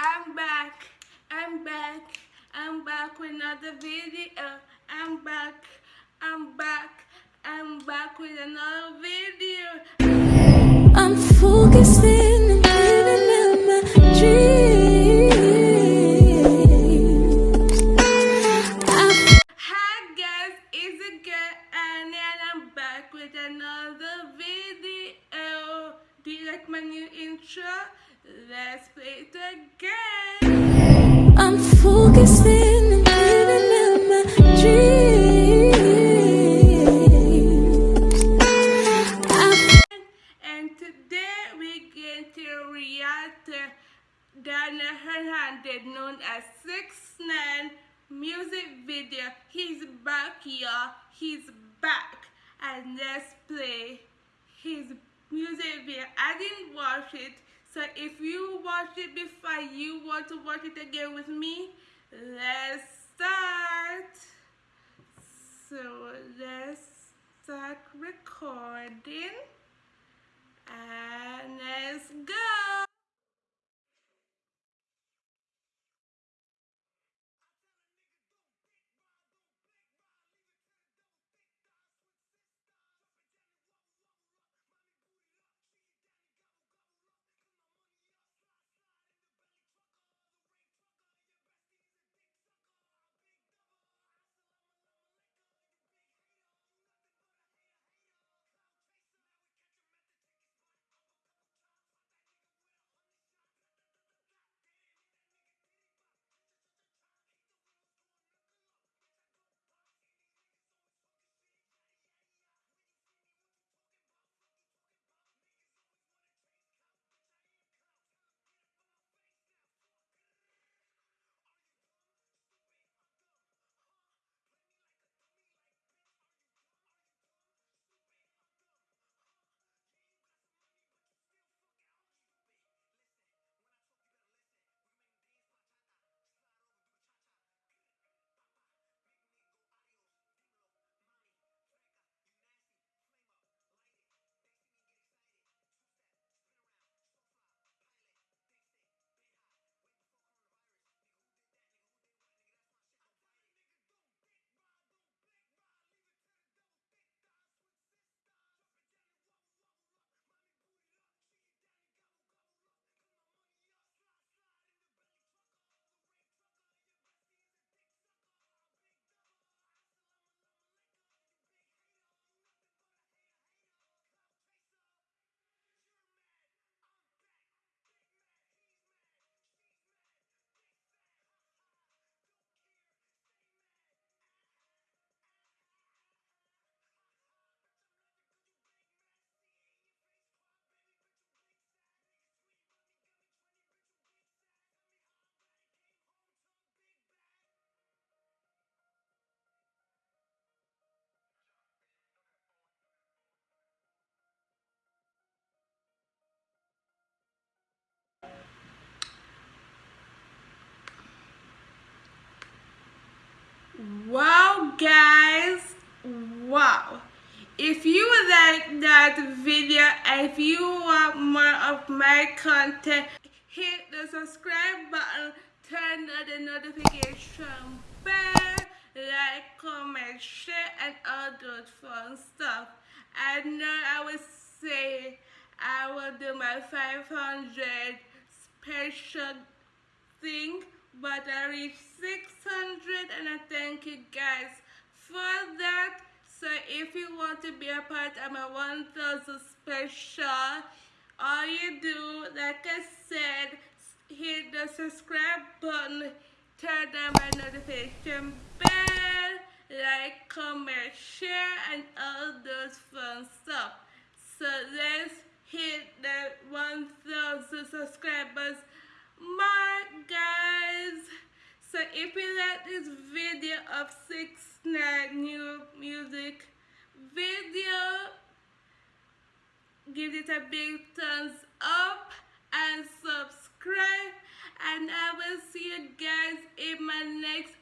I'm back, I'm back, I'm back with another video. I'm back, I'm back, I'm back with another video. I'm focusing and living out my dream. I Hi guys, it's a girl and I'm back with another video. Do you like my new intro? Let's play it again. I'm focusing and living out my dream. I And today we're going to react to Daniel Hernandez, known as 6 9 music video. He's back, y'all. He's back. And let's play his music video. I didn't watch it, so if you watched it before, you want to watch it again with me, let's start. So let's start recording. And let's go. Guys. Wow. If you like that video, and if you want more of my content, hit the subscribe button, turn on the notification bell, like, comment, share, and all those fun stuff. I know I will say I will do my 500 special thing, but I reached 600 and I thank you guys for that. So if you want to be a part of my 1000 special, all you do, like I said, hit the subscribe button, turn on my notification bell, like, comment, share, and all those fun stuff. So let's hit the 1000 subscribers if you like this video of 6 9 new music video, give it a big thumbs up and subscribe and I will see you guys in my next